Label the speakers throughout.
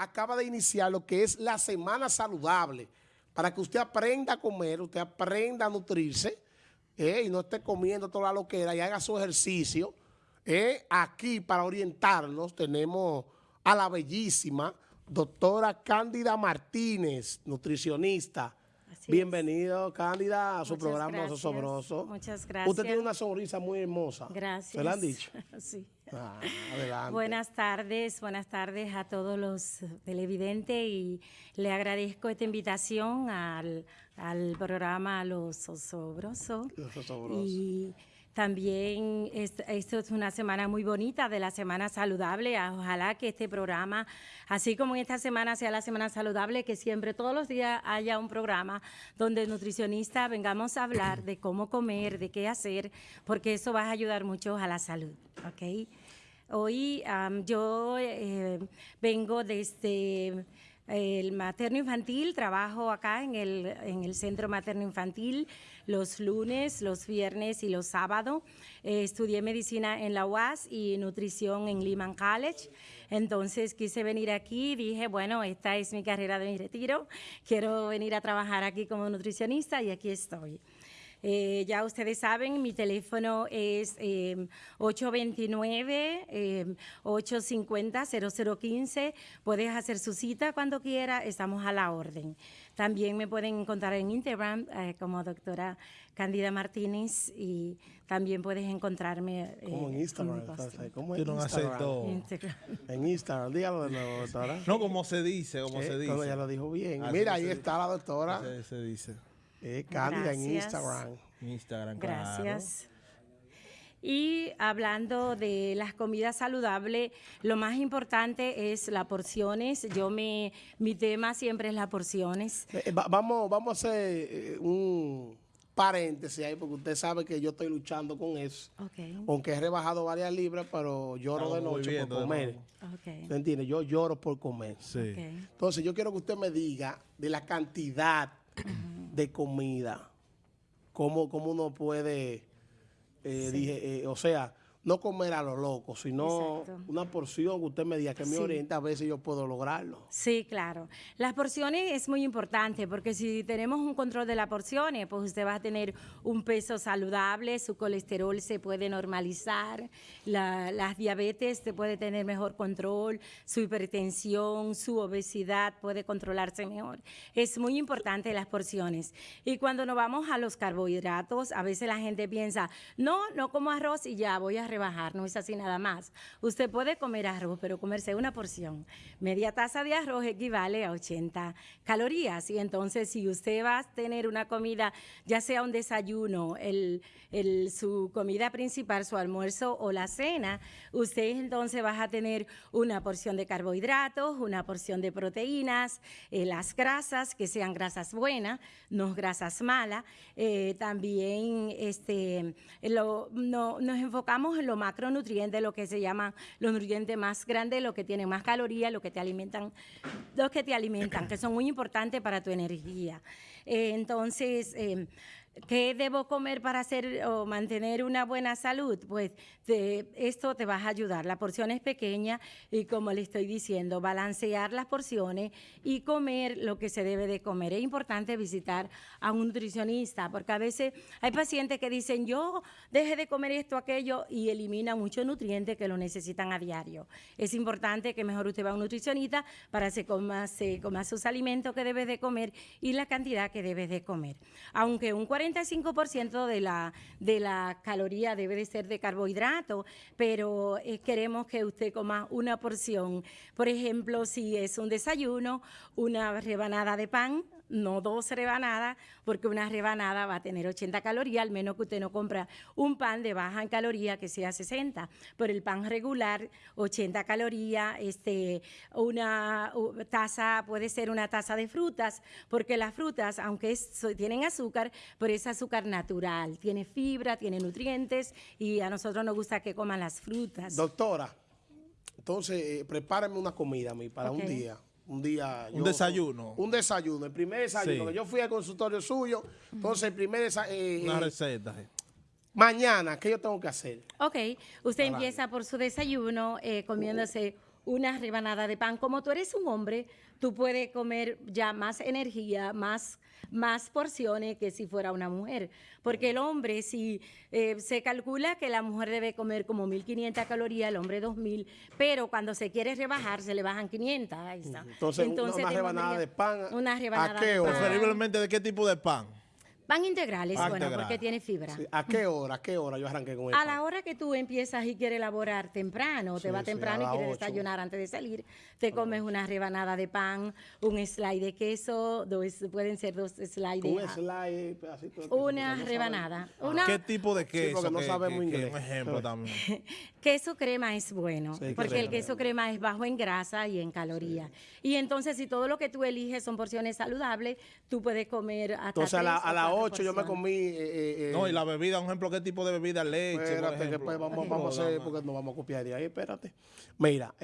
Speaker 1: acaba de iniciar lo que es la Semana Saludable, para que usted aprenda a comer, usted aprenda a nutrirse eh, y no esté comiendo toda la loquera y haga su ejercicio. Eh, aquí para orientarnos tenemos a la bellísima doctora Cándida Martínez, nutricionista. Bienvenido, Cándida, a su programa Sobroso.
Speaker 2: Muchas gracias.
Speaker 1: Usted tiene una sonrisa muy hermosa.
Speaker 2: Gracias.
Speaker 1: ¿Se la han dicho?
Speaker 2: sí.
Speaker 1: Ah, adelante.
Speaker 2: Buenas tardes, buenas tardes a todos los televidentes y le agradezco esta invitación al, al programa Los Osobrosos.
Speaker 1: Los Osobrosos.
Speaker 2: Y también esto es una semana muy bonita de la Semana Saludable. Ojalá que este programa, así como esta semana sea la Semana Saludable, que siempre todos los días haya un programa donde nutricionistas vengamos a hablar de cómo comer, de qué hacer, porque eso va a ayudar mucho a la salud. ¿ok? Hoy yo eh, vengo desde el materno infantil, trabajo acá en el, en el centro materno infantil los lunes, los viernes y los sábados. Eh, estudié medicina en la UAS y nutrición en Lehman College. Entonces quise venir aquí, dije, bueno, esta es mi carrera de mi retiro, quiero venir a trabajar aquí como nutricionista y aquí estoy. Eh, ya ustedes saben, mi teléfono es 829-850-0015. Eh, Puedes hacer su cita cuando quiera, estamos a la orden. También me pueden encontrar en Instagram eh, como doctora Candida Martínez y también puedes encontrarme
Speaker 1: ¿Cómo en Instagram?
Speaker 3: ¿Cómo en Instagram?
Speaker 1: En Instagram, dígalo de nuevo, doctora.
Speaker 3: No, como se dice, como se dice.
Speaker 1: ya lo dijo bien. Mira, ahí está la doctora.
Speaker 3: se dice.
Speaker 1: Eh, Cándida en Instagram.
Speaker 3: Instagram,
Speaker 2: Gracias. Y hablando de las comidas saludables, lo más importante es las porciones. Yo me, mi tema siempre es las porciones.
Speaker 1: Eh, eh, vamos, vamos a hacer un paréntesis ahí, porque usted sabe que yo estoy luchando con eso. Aunque he rebajado varias libras, pero lloro de noche por comer. Okay. entiende? Yo lloro por comer. Entonces, yo quiero que usted me diga de la cantidad de comida, cómo, cómo uno puede, eh, dije, eh, o sea, no comer a lo loco, sino una porción que usted me diga que me orienta, a si yo puedo lograrlo.
Speaker 2: Sí, claro. Las porciones es muy importante porque si tenemos un control de las porciones, pues usted va a tener un peso saludable, su colesterol se puede normalizar, la, las diabetes se puede tener mejor control, su hipertensión, su obesidad puede controlarse mejor. Es muy importante las porciones. Y cuando nos vamos a los carbohidratos, a veces la gente piensa, no, no como arroz y ya voy a rebajar, no es así nada más. Usted puede comer arroz, pero comerse una porción. Media taza de arroz equivale a 80 calorías y entonces si usted va a tener una comida, ya sea un desayuno, su comida principal, su almuerzo o la cena, usted entonces va a tener una porción de carbohidratos, una porción de proteínas, eh, las grasas, que sean grasas buenas, no grasas malas. Eh, también este, no, nos enfocamos los macronutrientes, lo que se llaman los nutrientes más grandes, los que tienen más calorías, los que te alimentan, los que te alimentan, que son muy importantes para tu energía. Eh, entonces, eh, ¿Qué debo comer para hacer o mantener una buena salud? Pues esto te va a ayudar. La porción es pequeña y como le estoy diciendo, balancear las porciones y comer lo que se debe de comer. Es importante visitar a un nutricionista porque a veces hay pacientes que dicen yo deje de comer esto, aquello y elimina muchos nutrientes que lo necesitan a diario. Es importante que mejor usted va a un nutricionista para que coma, sus alimentos que debe de comer y la cantidad que debe de comer. Aunque un 45% de la, de la caloría debe de ser de carbohidrato, pero eh, queremos que usted coma una porción. Por ejemplo, si es un desayuno, una rebanada de pan, no dos rebanadas, porque una rebanada va a tener 80 calorías, al menos que usted no compra un pan de baja en caloría que sea 60. Pero el pan regular, 80 calorías, este, una taza, puede ser una taza de frutas, porque las frutas, aunque tienen azúcar, pero es azúcar natural, tiene fibra, tiene nutrientes, y a nosotros nos gusta que coman las frutas.
Speaker 1: Doctora, entonces eh, prepárame una comida a mí para un día un día...
Speaker 3: Un desayuno.
Speaker 1: Un desayuno, el primer desayuno. Yo fui al consultorio suyo, entonces el primer desayuno... Eh,
Speaker 3: Una eh, receta.
Speaker 1: Mañana, ¿qué yo tengo que hacer?
Speaker 2: Ok, usted empieza por su desayuno eh, comiéndose una rebanada de pan. Como tú eres un hombre, tú puedes comer ya más energía, más, más porciones que si fuera una mujer. Porque el hombre, si eh, se calcula que la mujer debe comer como 1.500 calorías, el hombre 2.000, pero cuando se quiere rebajar, se le bajan 500. Ahí está.
Speaker 1: Entonces, una rebanada de pan.
Speaker 2: Una rebanada
Speaker 3: ¿A qué? De pan. Preferiblemente de qué tipo de pan.
Speaker 2: Pan integrales, bueno, porque tiene fibra.
Speaker 1: ¿A qué hora? ¿A qué hora yo arranqué con eso?
Speaker 2: A la hora que tú empiezas y quieres elaborar temprano, te va temprano y quieres desayunar antes de salir, te comes una rebanada de pan, un slide de queso, dos, pueden ser dos slides.
Speaker 1: Un slide, pedacito de
Speaker 2: queso. Una rebanada.
Speaker 3: ¿Qué tipo de queso? Sí,
Speaker 1: porque no sabemos inglés.
Speaker 3: un ejemplo también.
Speaker 2: queso crema es bueno, porque el queso crema es bajo en grasa y en calorías. Y entonces, si todo lo que tú eliges son porciones saludables, tú puedes comer hasta
Speaker 1: Entonces, a la, a la 8 yo me comí... Eh,
Speaker 3: eh, eh, no, y la bebida, un ejemplo, ¿qué tipo de bebida? Leche,
Speaker 1: Espérate, que después vamos, vamos a hacer, porque no vamos a copiar de ahí, espérate. Mira,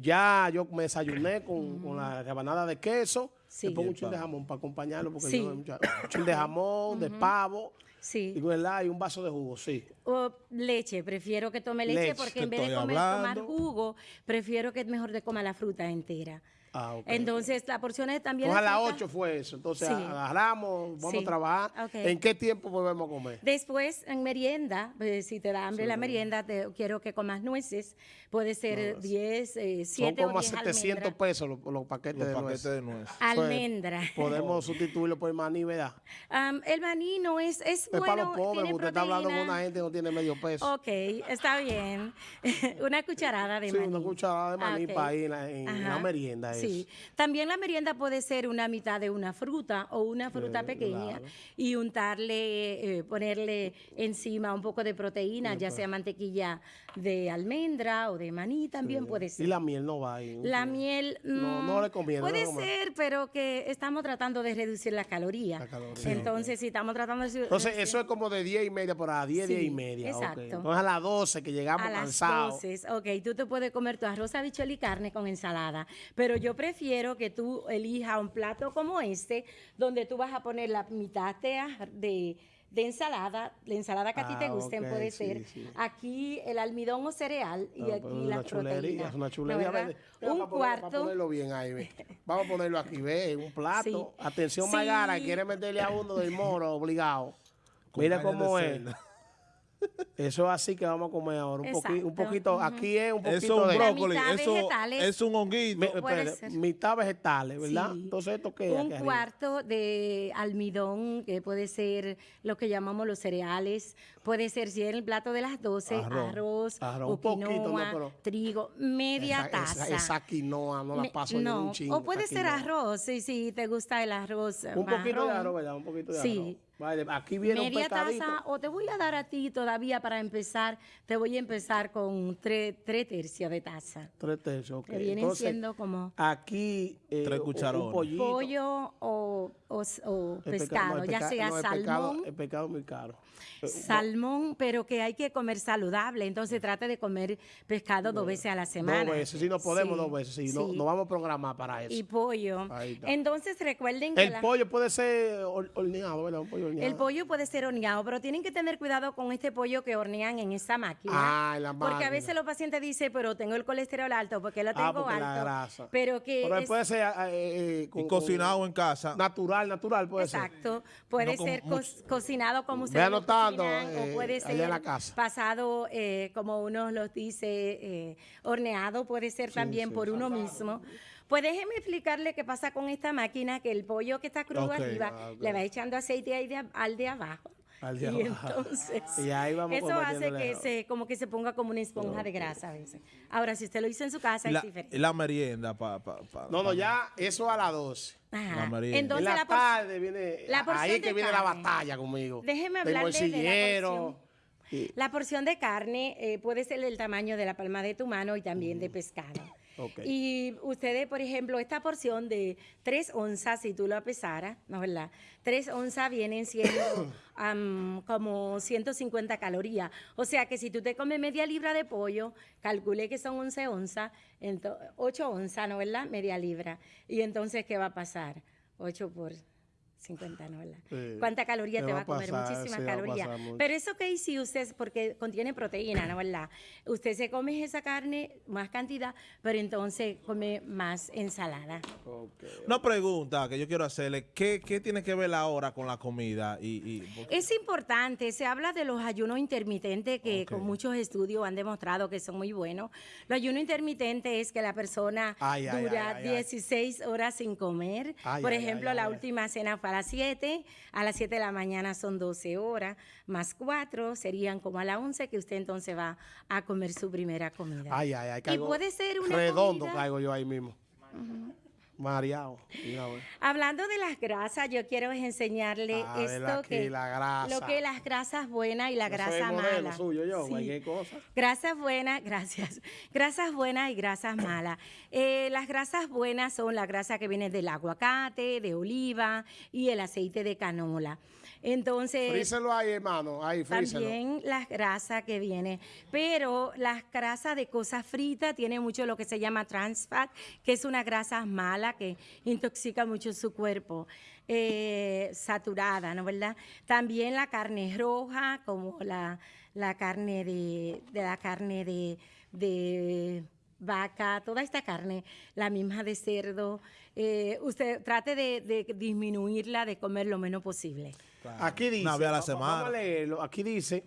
Speaker 1: ya yo me desayuné con, con la rebanada de queso, sí. le pongo un chin de jamón para acompañarlo, porque yo un chin de jamón, de pavo, Sí. Y, y un vaso de jugo, sí.
Speaker 2: O leche, prefiero que tome leche, porque en vez de comer, tomar jugo, prefiero que es mejor de comer la fruta entera. Ah, Entonces, la porción es también...
Speaker 1: Pues a las 8 fue eso. Entonces, agarramos, vamos a trabajar. ¿En qué tiempo volvemos a comer?
Speaker 2: Después, en merienda, pues, si te da hambre la merienda, te, quiero que comas nueces. Puede ser 10, 7 Son
Speaker 1: como 700 pesos los, paquetes, de, nueces.
Speaker 2: Almendra.
Speaker 1: Podemos sustituirlo por maní, ¿verdad?
Speaker 2: el maní no es, es, bueno,
Speaker 1: para los pobres, usted está hablando con una gente que no tiene medio peso.
Speaker 2: Ok, está bien. una cucharada de maní.
Speaker 1: Sí, una cucharada de maní ah, para ir en, la merienda.
Speaker 2: Sí, también la merienda puede ser una mitad de una fruta o una fruta pequeña y untarle, eh, ponerle encima un poco de proteína, ya sea mantequilla de almendra o de maní, también puede ser.
Speaker 1: Y la miel no va ahí.
Speaker 2: La miel no, no le conviene. Puede ser, pero que estamos tratando de reducir la caloría. Entonces, si estamos tratando de...
Speaker 1: Entonces, eso es como de 10 y media por a 10, 10 y media. Exacto. Entonces, a las 12 que llegamos cansados. A las 12,
Speaker 2: ok. Tú te puedes comer tu arroz, habichuel y carne con ensalada, pero yo prefiero que tú elijas un plato como este, donde tú vas a poner la mitad de, de ensalada, la ensalada que a ti te ah, gusten puede ser. Aquí el almidón o cereal y ah, aquí las proteínas.
Speaker 1: Es una chulería.
Speaker 2: un cuarto.
Speaker 1: Vamos a ponerlo bien ahí, ve. Vamos a ponerlo aquí, ve, un plato. Atención, Magara, quiere meterle a uno del moro obligado. Mira cómo es. Eso es así que vamos a comer ahora. Un, poquito, un poquito, aquí es un poquito
Speaker 3: eso
Speaker 1: de...
Speaker 3: brócoli, eso es un honguito.
Speaker 1: mitad vegetales, ¿verdad?
Speaker 2: Entonces, ¿esto es? Un cuarto de almidón, que puede ser lo que llamamos los cereales. Puede ser, si es el plato de las 12, arroz, arroz, quinoa, trigo, media taza.
Speaker 1: Esa, quinoa no la paso
Speaker 2: no,
Speaker 1: ni un chingo.
Speaker 2: O puede ser arroz, si, si te gusta el arroz
Speaker 1: Un poquito de arroz, ¿verdad? Un poquito de arroz. Sí. Vale, aquí viene
Speaker 2: Media taza, o te voy a dar a ti todavía para empezar, te voy a empezar con tres, tercios de taza.
Speaker 1: Tres tercios, ok.
Speaker 2: Que vienen siendo como...
Speaker 1: Aquí,
Speaker 3: eh, tres cucharones.
Speaker 2: Un pollo o, o, pescado, ya sea salmón.
Speaker 1: el pescado es muy caro.
Speaker 2: Eh, salmón, pero que hay que comer saludable. Entonces trate de comer pescado dos veces a la semana.
Speaker 1: Dos veces, si no podemos dos veces, si no, no, vamos a programar para eso.
Speaker 2: Y pollo. Entonces recuerden que...
Speaker 1: El pollo puede ser horneado, ¿verdad? Un pollo horneado.
Speaker 2: El pollo puede ser horneado, pero tienen que tener cuidado con este pollo que hornean en esa máquina.
Speaker 1: Ah, en la máquina.
Speaker 2: Porque a veces los pacientes dicen, pero tengo el colesterol alto, porque lo ah, tengo alto. La grasa. Pero que...
Speaker 1: Pero puede ser... Eh,
Speaker 3: eh, y cocinado en casa.
Speaker 1: Natural, natural puede
Speaker 2: ser. Exacto. Puede ser cocinado como
Speaker 1: se o eh, puede ser
Speaker 2: pasado, eh, como uno los dice, eh, horneado, puede ser también por uno mismo. Pues déjeme explicarle qué pasa con esta máquina, que el pollo que está crudo arriba ah, le va echando aceite al de abajo. y entonces eso hace que se como que se ponga como una esponja de grasa a veces. Ahora, si usted lo hizo en su casa,
Speaker 3: la,
Speaker 2: es diferente.
Speaker 3: La merienda, pa,
Speaker 1: No, no, ya eso a las 12.
Speaker 2: La merienda. Entonces,
Speaker 1: en la, tarde viene, ahí es que viene la batalla conmigo.
Speaker 2: Déjeme hablar de la porción. La porción de carne eh, puede ser del tamaño de la palma de tu mano y también de pescado. Y ustedes, por ejemplo, esta porción de 3 onzas, si tú lo pesaras, ¿no es verdad? 3 onzas vienen siendo como 150 calorías. O sea que si tú te comes media libra de pollo, calcule que son 11 onzas, 8 onzas, ¿no es verdad? Media libra. Y entonces, ¿qué va a pasar? 8 por 50 no, ¿verdad? ¿Cuánta caloría te, va a comer? Muchísimas calorías. Pero eso que si usted, porque contiene proteína, ¿no, verdad? Usted se come esa carne, más cantidad, pero entonces come más ensalada.
Speaker 3: Una pregunta que yo quiero hacerle, ¿qué, tiene que ver ahora con la comida? Y,
Speaker 2: Es importante, se habla de los ayunos intermitentes que con muchos estudios han demostrado que son muy buenos. Los ayunos intermitentes es que la persona dura 16 horas sin comer. Por ejemplo, la última cena fue a las 7, a las 7 de la mañana son 12 horas, más 4 serían como a las 11 que usted entonces va a comer su primera comida.
Speaker 1: Ay, ay, ay.
Speaker 2: Y puede ser una
Speaker 1: Redondo caigo yo ahí mismo. Mareado.
Speaker 2: Hablando de las grasas, yo quiero enseñarle esto que lo que las grasas buenas y la grasa mala.
Speaker 1: Suyo, yo,
Speaker 2: Grasas buenas, gracias. Grasas buenas y grasas malas. Eh, las grasas buenas son la grasa que viene del aguacate, de oliva y el aceite de canola. Entonces.
Speaker 1: Fríselo ahí, hermano. Ahí,
Speaker 2: fríselo. También las grasas que vienen. Pero las grasas de cosas fritas tiene mucho lo que se llama trans fat, que es una grasa mala que intoxica mucho su cuerpo. Eh, saturada, ¿no verdad? También la carne roja, como la, carne de, la carne de, vaca, toda esta carne, la misma de cerdo, eh, usted trate de disminuirla, de comer lo menos posible.
Speaker 1: Aquí dice,
Speaker 3: la semana.
Speaker 1: Vamos a aquí dice,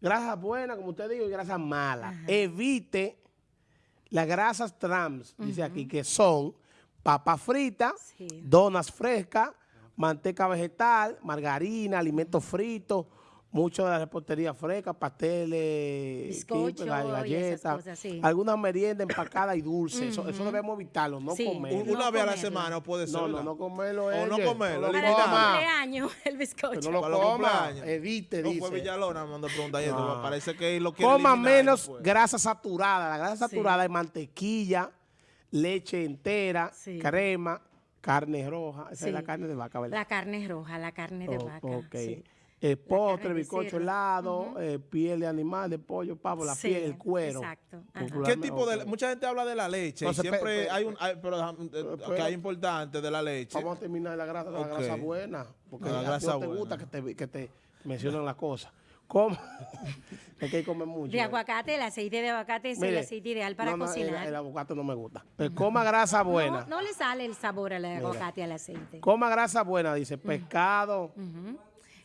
Speaker 1: grasas buenas, como usted dijo, y grasas malas. Evite las grasas trans, dice aquí, que son papas fritas, donas frescas, manteca vegetal, margarina, alimentos fritos, mucho de la repostería fresca, pasteles,
Speaker 2: galletas,
Speaker 1: algunas meriendas empacadas y dulces. eso, debemos evitarlo, no comerlo.
Speaker 3: Una vez a la semana puede ser.
Speaker 1: No, no, no comerlo.
Speaker 3: O no comerlo.
Speaker 2: Para el cumpleaños, el bizcocho.
Speaker 1: no lo coma, evite,
Speaker 3: no fue Villalona, me preguntar no. parece que lo
Speaker 1: quiere Coma menos grasa saturada. La grasa saturada es mantequilla, leche entera, crema, carne roja. Esa es la carne de vaca, ¿verdad?
Speaker 2: La carne roja, la carne de vaca. Ok
Speaker 1: eh, postre, bizcocho helado, eh, piel de animal, de pollo, pavo, la piel, el cuero.
Speaker 2: Exacto.
Speaker 3: ¿Qué tipo de Mucha gente habla de la leche. siempre hay un... pero, que hay importante de la leche.
Speaker 1: Vamos a terminar la grasa, la grasa buena. Porque la grasa no te gusta que te, que te mencionen las cosas. ¿Cómo? es que hay comer mucho.
Speaker 2: De eh. aguacate, el aceite de aguacate es el aceite ideal para cocinar.
Speaker 1: El, aguacate no me gusta. Pero coma grasa buena.
Speaker 2: No, le sale el sabor al aguacate al aceite.
Speaker 1: Coma grasa buena, dice, pescado,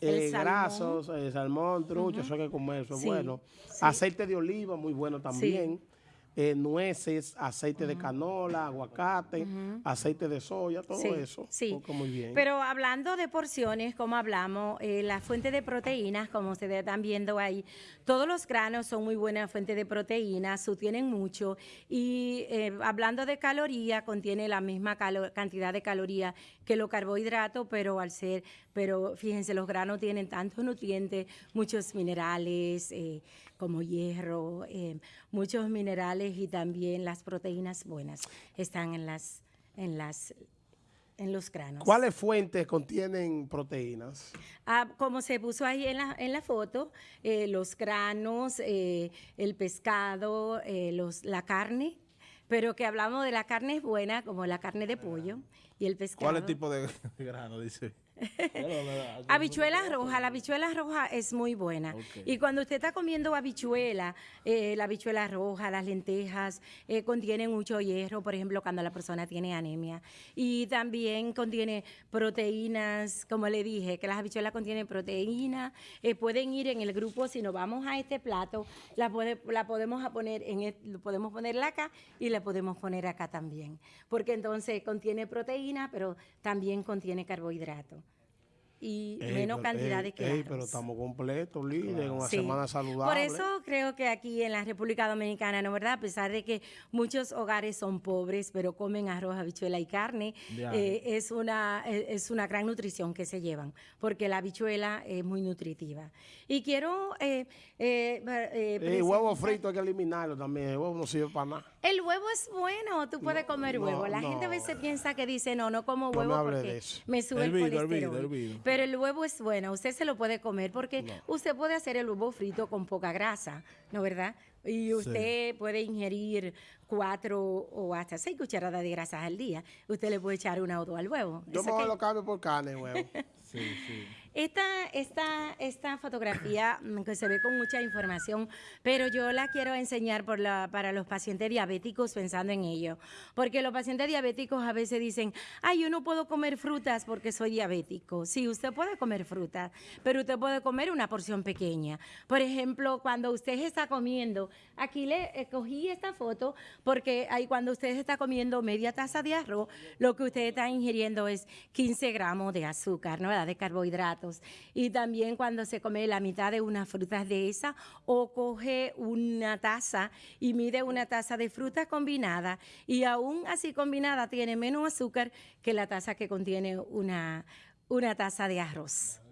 Speaker 1: eh, grasos, eh, salmón, trucho, eso hay que comer, eso es bueno. Aceite de oliva, muy bueno también. Eh, nueces, aceite de canola, aguacate, aceite de soya, todo eso.
Speaker 2: Sí, muy bien. Pero hablando de porciones, como hablamos, eh, la fuente de proteínas, como ustedes están viendo ahí, todos los granos son muy buena fuente de proteínas, tienen mucho. Y eh, hablando de calorías, contiene la misma cantidad de calorías que los carbohidratos, pero al ser, pero fíjense, los granos tienen tantos nutrientes, muchos minerales, como hierro, eh, muchos minerales y también las proteínas buenas están en las en las en los granos.
Speaker 1: ¿Cuáles fuentes contienen proteínas?
Speaker 2: Ah, como se puso ahí en la, en la foto, eh, los granos, eh, el pescado, los, la carne, pero que hablamos de la carne buena, como la carne de pollo y el pescado.
Speaker 3: ¿Cuál es el tipo de grano, dice?
Speaker 2: habichuela roja, la habichuela roja es muy buena. Y cuando usted está comiendo habichuela, eh, la habichuela roja, las lentejas, eh, contienen mucho hierro, por ejemplo, cuando la persona tiene anemia. Y también contiene proteínas, como le dije, que las habichuelas contienen proteínas. Eh, pueden ir en el grupo, si nos vamos a este plato, la, la podemos poner en podemos ponerla acá y la podemos poner acá también. Porque entonces contiene proteína, pero también contiene carbohidratos y menos cantidad de claros.
Speaker 1: pero estamos completos, líder, una semana saludable.
Speaker 2: Por eso creo que aquí en la República Dominicana, ¿no verdad? A pesar de que muchos hogares son pobres, pero comen arroz, habichuela y carne, eh, es, una, eh, es una gran nutrición que se llevan, porque la habichuela es muy nutritiva. Y quiero... Eh,
Speaker 1: el huevo frito hay que eliminarlo también, el huevo no sirve para nada.
Speaker 2: El huevo es bueno, tú puedes comer huevo. La gente a veces piensa que dice, no, no como huevo porque me sube el, colesterol Pero el huevo es bueno, usted se lo puede comer porque usted puede hacer el huevo frito con poca grasa, ¿no verdad? Y usted puede ingerir cuatro o hasta seis cucharadas de grasas al día. Usted le puede echar una o dos al huevo.
Speaker 1: Yo me lo cambio por carne, huevo. sí,
Speaker 2: sí. Esta, esta, esta fotografía que se ve con mucha información, pero yo la quiero enseñar para los pacientes diabéticos pensando en ello. Porque los pacientes diabéticos a veces dicen, ay, yo no puedo comer frutas porque soy diabético. Sí, usted puede comer frutas, pero usted puede comer una porción pequeña. Por ejemplo, cuando usted está comiendo, aquí le escogí esta foto porque ahí cuando usted está comiendo media taza de arroz, lo que usted está ingiriendo es 15 gramos de azúcar, ¿no? De carbohidratos y también cuando se come la mitad de unas frutas de esa o coge una taza y mide una taza de fruta combinada y aún así combinada tiene menos azúcar que la taza que contiene una, una taza de arroz.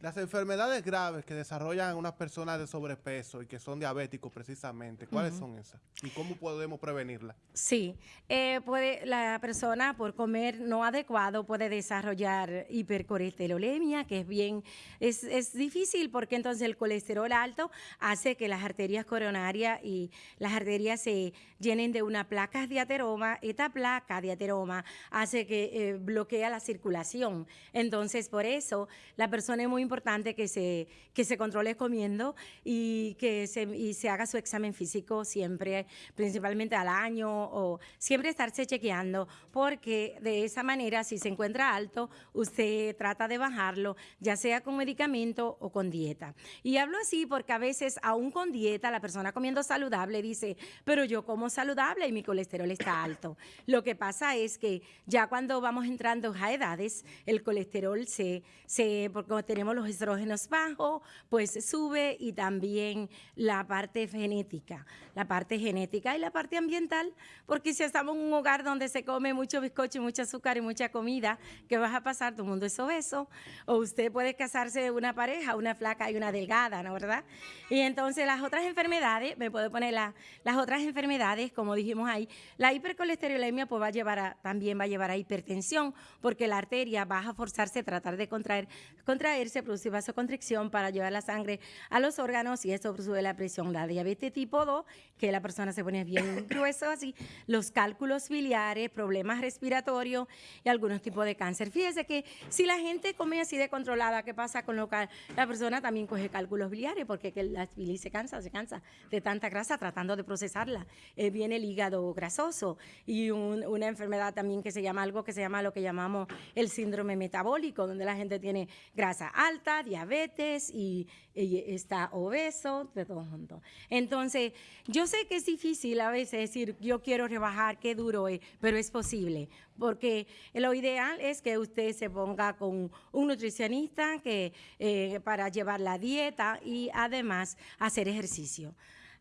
Speaker 3: Las enfermedades graves que desarrollan unas personas de sobrepeso y que son diabéticos precisamente, ¿cuáles son esas? ¿Y cómo podemos prevenirlas?
Speaker 2: Sí, eh, puede, la persona por comer no adecuado puede desarrollar hipercolesterolemia, que es bien, es, es difícil porque entonces el colesterol alto hace que las arterias coronarias y las arterias se llenen de una placa de ateroma. Esta placa de ateroma hace que eh, bloquea la circulación. Entonces, por eso la persona es muy importante que se, que se controle comiendo y que se, y se haga su examen físico siempre, principalmente al año o siempre estarse chequeando, porque de esa manera, si se encuentra alto, usted trata de bajarlo, ya sea con medicamento o con dieta. Y hablo así porque a veces, aún con dieta, la persona comiendo saludable dice, pero yo como saludable y mi colesterol está alto. Lo que pasa es que ya cuando vamos entrando a edades, el colesterol se, se porque tenemos los estrógenos bajos, pues sube y también la parte genética, la parte genética y la parte ambiental, porque si estamos en un hogar donde se come mucho bizcocho, mucho azúcar y mucha comida, ¿qué vas a pasar? El mundo es obeso. O usted puede casarse de una pareja, una flaca y una delgada, ¿no verdad? Y entonces las otras enfermedades, me puedo poner las otras enfermedades, como dijimos ahí, la hipercolesterolemia pues va a llevar a, también va a llevar a hipertensión, porque la arteria va a forzarse a tratar de contraer, contraerse produce vasoconstricción para llevar la sangre a los órganos y eso sube la presión. La diabetes tipo 2, que la persona se pone bien grueso así, los cálculos biliares, problemas respiratorios y algunos tipos de cáncer. Fíjese que si la gente come así de controlada, ¿qué pasa con lo que la persona también coge cálculos biliares? Porque que la bilis se cansa, se cansa de tanta grasa tratando de procesarla. Eh, viene el hígado grasoso y una enfermedad también que se llama algo que se llama lo que llamamos el síndrome metabólico, donde la gente tiene grasa alta diabetes y, está obeso, de todo junto. Entonces, yo sé que es difícil a veces decir, yo quiero rebajar, qué duro es, pero es posible, porque lo ideal es que usted se ponga con un nutricionista que, eh, para llevar la dieta y además hacer ejercicio.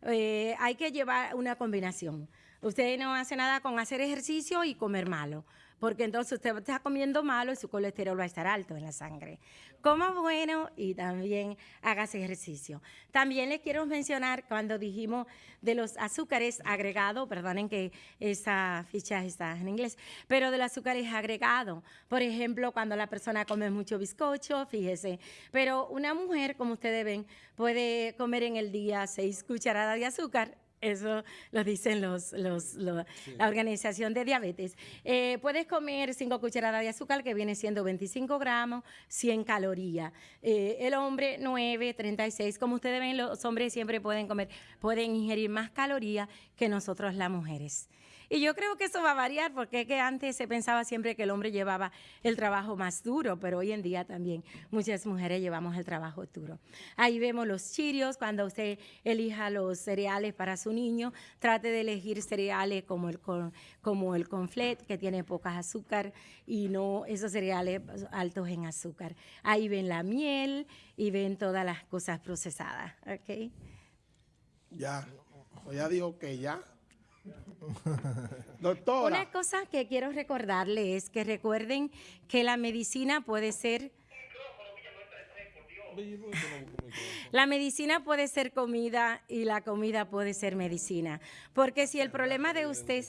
Speaker 2: Eh, hay que llevar una combinación. Usted no hace nada con hacer ejercicio y comer malo porque entonces usted está comiendo malo y su colesterol va a estar alto en la sangre. Coma bueno y también hagas ejercicio. También les quiero mencionar cuando dijimos de los azúcares agregados, perdonen que esa ficha está en inglés, pero de los azúcares agregados. Por ejemplo, cuando la persona come mucho bizcocho, fíjese. Pero una mujer, como ustedes ven, puede comer en el día seis cucharadas de azúcar eso lo dicen los, los, la Organización de Diabetes. Eh, puedes comer 5 cucharadas de azúcar, que viene siendo 25 gramos, 100 calorías. Eh, el hombre, 9, 36. Como ustedes ven, los hombres siempre pueden comer, pueden ingerir más calorías que nosotros las mujeres. Y yo creo que eso va a variar porque que antes se pensaba siempre que el hombre llevaba el trabajo más duro, pero hoy en día también muchas mujeres llevamos el trabajo duro. Ahí vemos los chirios, cuando usted elija los cereales para su niño, trate de elegir cereales como el, como el conflet, que tiene pocas azúcar y no esos cereales altos en azúcar. Ahí ven la miel y ven todas las cosas procesadas. ¿ok?
Speaker 1: Ya, ya dijo que ya.
Speaker 2: Doctora. Una cosa que quiero recordarle es que recuerden que la medicina puede ser... La medicina puede ser comida y la comida puede ser medicina. Porque si el problema de usted...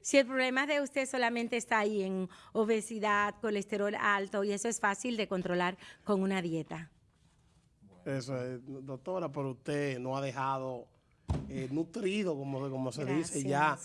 Speaker 2: Si el problema de usted solamente está ahí en obesidad, colesterol alto, y eso es fácil de controlar con una dieta.
Speaker 1: Eso es, doctora, pero usted no ha dejado eh, nutrido, como, como se dice, ya,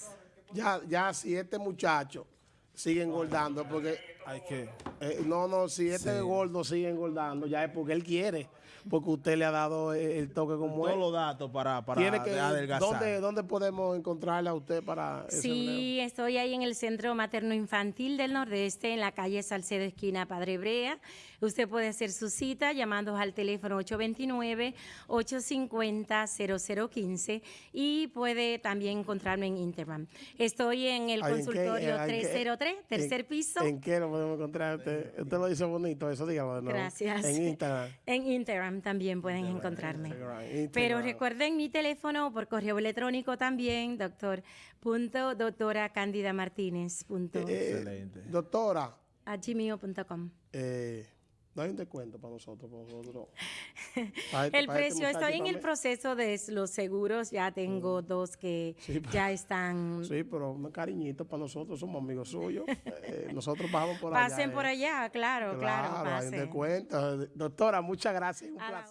Speaker 1: ya, ya si este muchacho sigue engordando, porque hay que, eh, no, no, si este gordo sigue engordando, ya es porque él quiere porque usted le ha dado el toque como
Speaker 4: Todos los datos para, para
Speaker 1: Tiene que, adelgazar. ¿dónde, podemos encontrarla a usted para
Speaker 2: Sí, estoy ahí en el Centro Materno Infantil del Nordeste, en la calle Salcedo, esquina Padre Brea. Usted puede hacer su cita llamando al teléfono 829-850-0015 y puede también encontrarme en Instagram. Estoy en el consultorio 303, tercer piso.
Speaker 1: ¿En qué lo podemos encontrar? Usted, usted lo dice bonito, eso dígalo.
Speaker 2: Gracias.
Speaker 1: En Instagram.
Speaker 2: En Instagram también pueden encontrarme. Pero recuerden mi teléfono por correo electrónico también, doctor. Punto, doctora Cándida Martínez. Punto.
Speaker 1: Eh, Excelente. Doctora.
Speaker 2: A gmail.com.
Speaker 1: Eh, hay un descuento para nosotros, para nosotros.
Speaker 2: el este precio, estoy en el proceso de los seguros, ya tengo mm. dos que ya están.
Speaker 1: Sí, pero un cariñito para nosotros, somos amigos suyos. Eh, nosotros bajamos por
Speaker 2: allá. Pasen por eh. allá, claro, claro.
Speaker 1: Claro, hay un descuento. Doctora, muchas gracias, un placer.